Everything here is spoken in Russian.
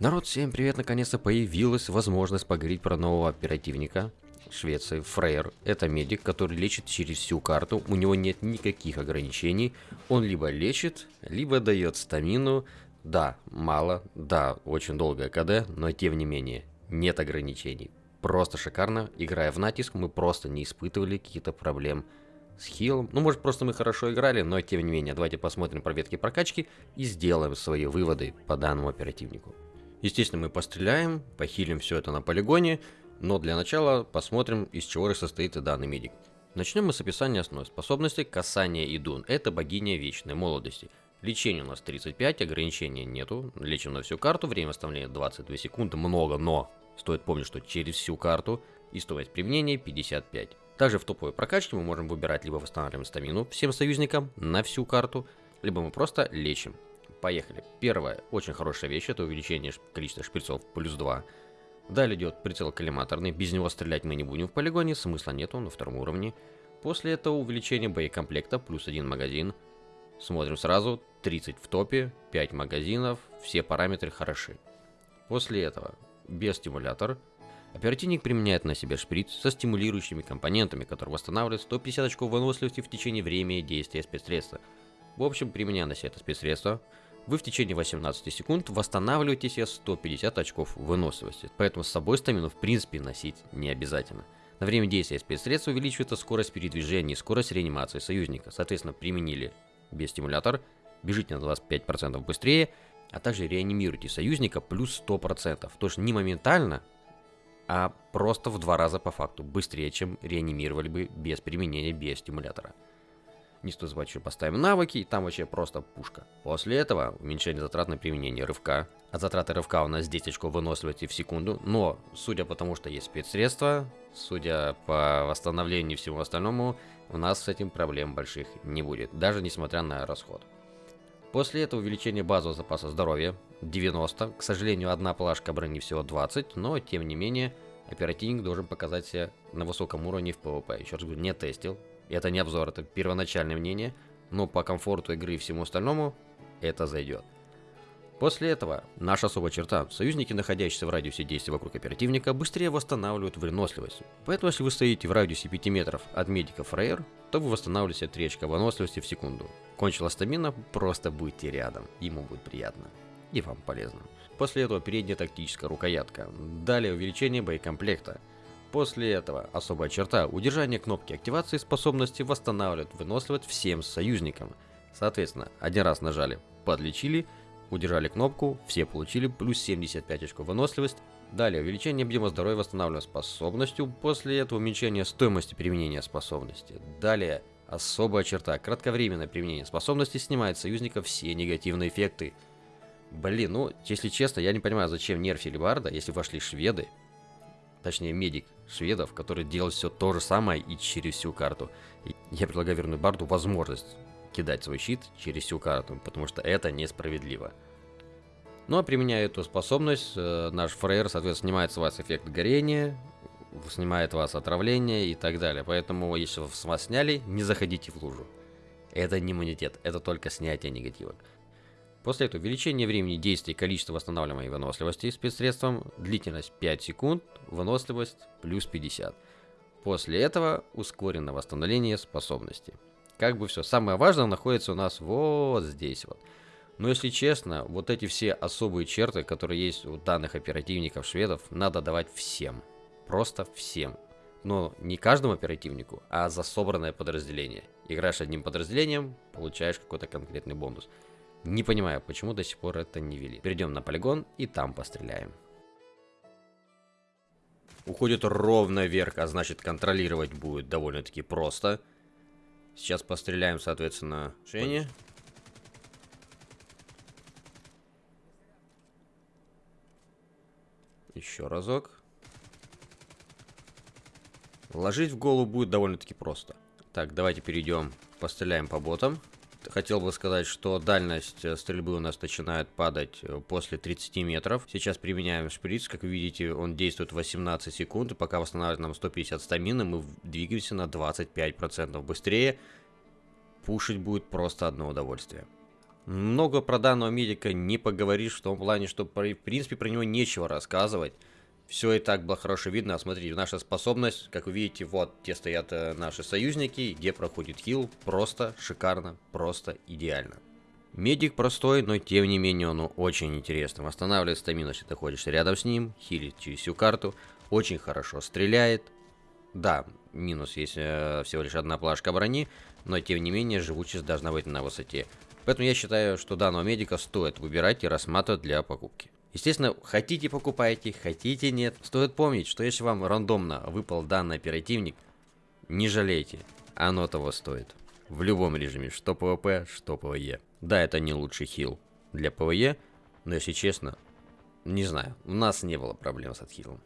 Народ, всем привет! Наконец-то появилась возможность поговорить про нового оперативника Швеции, Фрейер. Это медик, который лечит через всю карту, у него нет никаких ограничений. Он либо лечит, либо дает стамину. Да, мало, да, очень долгое КД, но тем не менее, нет ограничений. Просто шикарно. Играя в натиск, мы просто не испытывали каких-то проблем с хилом. Ну, может, просто мы хорошо играли, но тем не менее, давайте посмотрим про ветки прокачки и сделаем свои выводы по данному оперативнику. Естественно, мы постреляем, похилим все это на полигоне, но для начала посмотрим, из чего состоит данный медик. Начнем мы с описания основной способности касания Идун. Это богиня вечной молодости. Лечение у нас 35, ограничения нету. Лечим на всю карту, время восстановления 22 секунды, много, но стоит помнить, что через всю карту и стоимость применения 55. Также в топовой прокачке мы можем выбирать либо восстанавливаем стамину всем союзникам на всю карту, либо мы просто лечим. Поехали. Первая очень хорошая вещь, это увеличение количества шприцов плюс 2. Далее идет прицел коллиматорный, без него стрелять мы не будем в полигоне, смысла нету, на втором уровне. После этого увеличение боекомплекта, плюс один магазин. Смотрим сразу, 30 в топе, 5 магазинов, все параметры хороши. После этого биостимулятор, Оперативник применяет на себе шприц со стимулирующими компонентами, которые восстанавливают 150 очков выносливости в течение времени действия спецсредства. В общем, применяя на себе это спецсредство, вы в течение 18 секунд восстанавливаете себе 150 очков выносливости. Поэтому с собой стамину в принципе носить не обязательно. На время действия спецсредства увеличивается скорость передвижения и скорость реанимации союзника. Соответственно, применили биостимулятор, бежите на 25% быстрее, а также реанимируйте союзника плюс 100%. То есть не моментально, а просто в два раза по факту, быстрее, чем реанимировали бы без применения биостимулятора. Не стоит забывать, что поставим навыки, и там вообще просто пушка. После этого уменьшение затрат на применение рывка. От затраты рывка у нас 10 очков выносливости в секунду, но судя по тому, что есть спецсредства, судя по восстановлению и всему остальному, у нас с этим проблем больших не будет, даже несмотря на расход. После этого увеличение базового запаса здоровья 90. К сожалению, одна плашка брони всего 20, но тем не менее, оперативник должен показать себя на высоком уровне в PvP. Еще раз говорю, не тестил. Это не обзор, это первоначальное мнение, но по комфорту игры и всему остальному это зайдет. После этого наша особая черта. Союзники, находящиеся в радиусе действия вокруг оперативника, быстрее восстанавливают выносливость. Поэтому, если вы стоите в радиусе 5 метров от медика Фрейер, то вы восстанавливаете 3 очка выносливости в секунду. Кончила стамина, просто будьте рядом, ему будет приятно. И вам полезно. После этого передняя тактическая рукоятка. Далее увеличение боекомплекта. После этого особая черта удержание кнопки активации способности восстанавливает выносливость всем союзникам. Соответственно, один раз нажали, подлечили, удержали кнопку, все получили плюс 75 очков выносливость. Далее увеличение объема здоровья восстанавливаемой способностью, после этого уменьшение стоимости применения способности. Далее особая черта кратковременное применение способности снимает союзника все негативные эффекты. Блин, ну, если честно, я не понимаю, зачем нерфили Барда, если вошли шведы, точнее медик шведов, который делает все то же самое и через всю карту. Я предлагаю вернуть Барду возможность кидать свой щит через всю карту, потому что это несправедливо. Ну а применяя эту способность, э, наш фрейер, соответственно, снимает с вас эффект горения, снимает вас отравление и так далее. Поэтому, если вас сняли, не заходите в лужу. Это не иммунитет, это только снятие негатива. После этого увеличение времени действия и количества восстанавливаемой выносливости спецсредством, длительность 5 секунд, выносливость плюс 50. После этого ускоренное восстановление способности. Как бы все. Самое важное находится у нас вот здесь вот. Но если честно, вот эти все особые черты, которые есть у данных оперативников шведов, надо давать всем. Просто всем. Но не каждому оперативнику, а за собранное подразделение. Играешь одним подразделением, получаешь какой-то конкретный бонус. Не понимаю, почему до сих пор это не вели. Перейдем на полигон и там постреляем. Уходит ровно вверх, а значит контролировать будет довольно-таки просто. Сейчас постреляем, соответственно, Шене. Еще разок. Ложить в голову будет довольно-таки просто. Так, давайте перейдем, постреляем по ботам хотел бы сказать, что дальность э, стрельбы у нас начинает падать э, после 30 метров. Сейчас применяем шприц, как вы видите, он действует 18 секунд, и пока восстанавливает нам 150 стамины, мы двигаемся на 25% быстрее. Пушить будет просто одно удовольствие. Много про данного медика не поговоришь в том плане, что в принципе про него нечего рассказывать. Все и так было хорошо видно. А смотрите, наша способность, как вы видите, вот где стоят э, наши союзники, где проходит хил. Просто шикарно, просто идеально. Медик простой, но тем не менее он очень интересный. Восстанавливает стамину, если ты ходишь рядом с ним, хилит через всю карту. Очень хорошо стреляет. Да, минус есть э, всего лишь одна плашка брони, но тем не менее живучесть должна быть на высоте. Поэтому я считаю, что данного медика стоит выбирать и рассматривать для покупки. Естественно, хотите покупайте, хотите нет. Стоит помнить, что если вам рандомно выпал данный оперативник, не жалейте, оно того стоит. В любом режиме, что PvP, что PvE. Да, это не лучший хил для PvE, но если честно, не знаю, у нас не было проблем с отхилом.